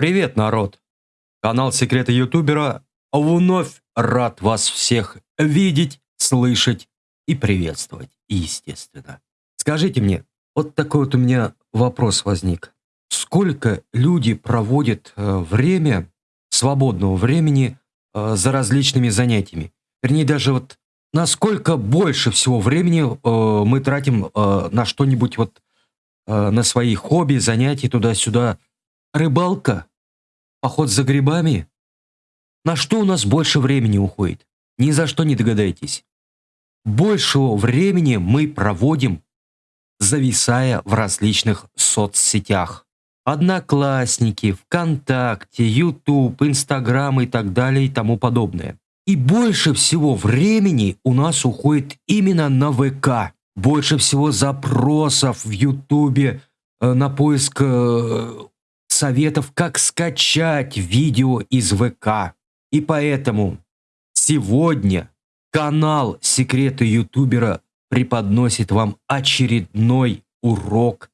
Привет, народ! Канал Секреты Ютубера вновь рад вас всех видеть, слышать и приветствовать, естественно. Скажите мне, вот такой вот у меня вопрос возник. Сколько люди проводят э, время, свободного времени, э, за различными занятиями? Вернее, даже вот насколько больше всего времени э, мы тратим на что-нибудь вот, на свои хобби, занятия туда-сюда. Рыбалка? Поход за грибами? На что у нас больше времени уходит? Ни за что не догадаетесь. Большего времени мы проводим, зависая в различных соцсетях. Одноклассники, ВКонтакте, YouTube, Инстаграм и так далее и тому подобное. И больше всего времени у нас уходит именно на ВК. Больше всего запросов в Ютубе э, на поиск э, советов, как скачать видео из ВК. И поэтому сегодня канал Секреты Ютубера преподносит вам очередной урок,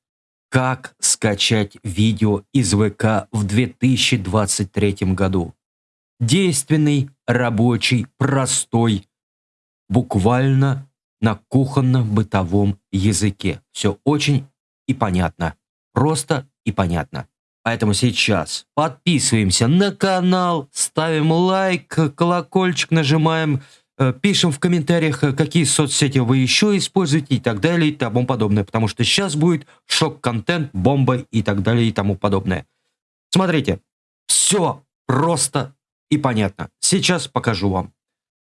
как скачать видео из ВК в 2023 году. Действенный, рабочий, простой, буквально на кухонно-бытовом языке. Все очень и понятно. Просто и понятно. Поэтому сейчас подписываемся на канал, ставим лайк, колокольчик нажимаем, э, пишем в комментариях, э, какие соцсети вы еще используете и так далее и тому подобное. Потому что сейчас будет шок-контент, бомба и так далее и тому подобное. Смотрите, все просто и понятно. Сейчас покажу вам.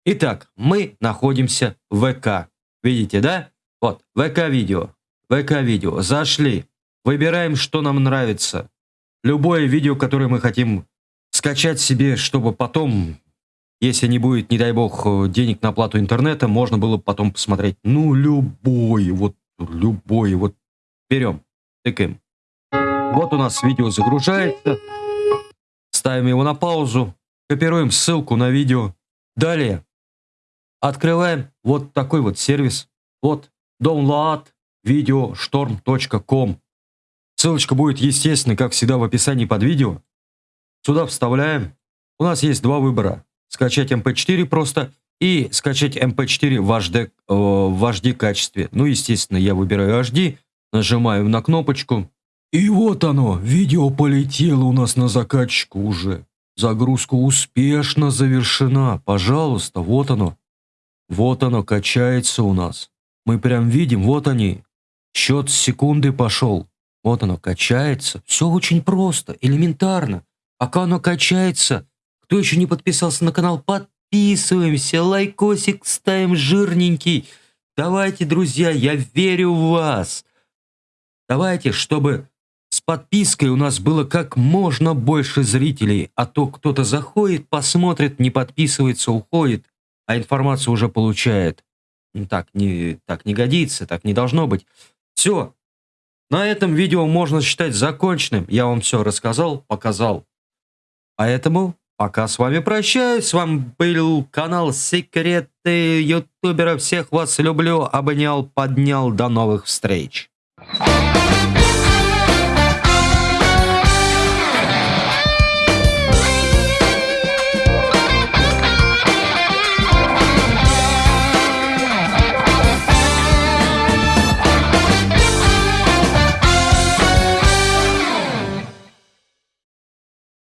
Итак, мы находимся в ВК. Видите, да? Вот, ВК-видео. ВК-видео. Зашли. Выбираем, что нам нравится. Любое видео, которое мы хотим скачать себе, чтобы потом, если не будет, не дай бог, денег на оплату интернета, можно было потом посмотреть. Ну, любой, вот любой, вот берем, тыкаем. Вот у нас видео загружается. Ставим его на паузу. Копируем ссылку на видео. Далее открываем вот такой вот сервис. Вот downloadvideostorm.com. Ссылочка будет, естественно, как всегда, в описании под видео. Сюда вставляем. У нас есть два выбора. Скачать MP4 эм просто и скачать MP4 эм в HD, э, в HD качестве. Ну, естественно, я выбираю HD, нажимаю на кнопочку. И вот оно, видео полетело у нас на закачку уже. Загрузка успешно завершена. Пожалуйста, вот оно. Вот оно качается у нас. Мы прям видим, вот они. Счет секунды пошел. Вот оно качается. Все очень просто, элементарно. Пока оно качается, кто еще не подписался на канал, подписываемся, лайкосик ставим жирненький. Давайте, друзья, я верю в вас. Давайте, чтобы с подпиской у нас было как можно больше зрителей, а то кто-то заходит, посмотрит, не подписывается, уходит, а информацию уже получает. Ну, так не, так не годится, так не должно быть. Все. На этом видео можно считать законченным. Я вам все рассказал, показал. Поэтому пока с вами прощаюсь. С вами был канал Секреты Ютубера. Всех вас люблю, обнял, поднял. До новых встреч.